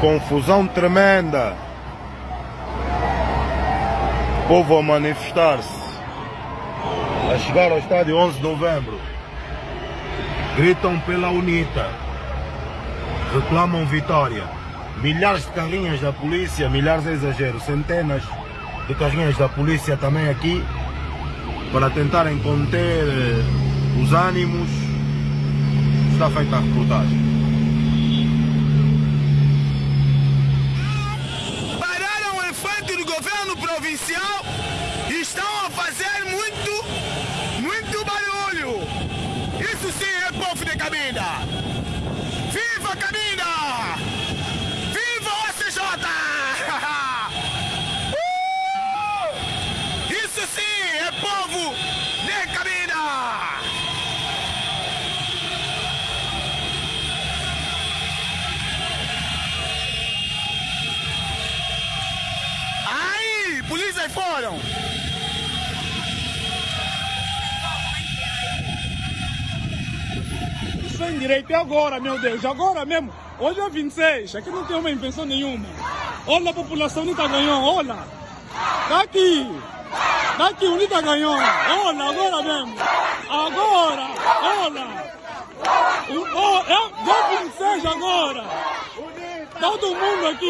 Confusão tremenda. Povo a manifestar-se. A chegar ao estádio 11 de novembro. Gritam pela UNITA. Reclamam vitória. Milhares de carrinhas da polícia, milhares é exagero, centenas de carrinhas da polícia também aqui para tentarem conter eh, os ânimos. Está feita a reportagem. Governo provincial estão a fazer muito, muito barulho. Isso sim é povo de Cabinda. Polícia foram! Sem direito, é agora, meu Deus, agora mesmo. Hoje é 26, aqui não tem uma invenção nenhuma. Olha a população, Unita ganhou, olha. Daqui, daqui, Unita ganhou. Olha, agora mesmo. Agora, olha. Oh, é, deu 26 agora. Todo mundo aqui.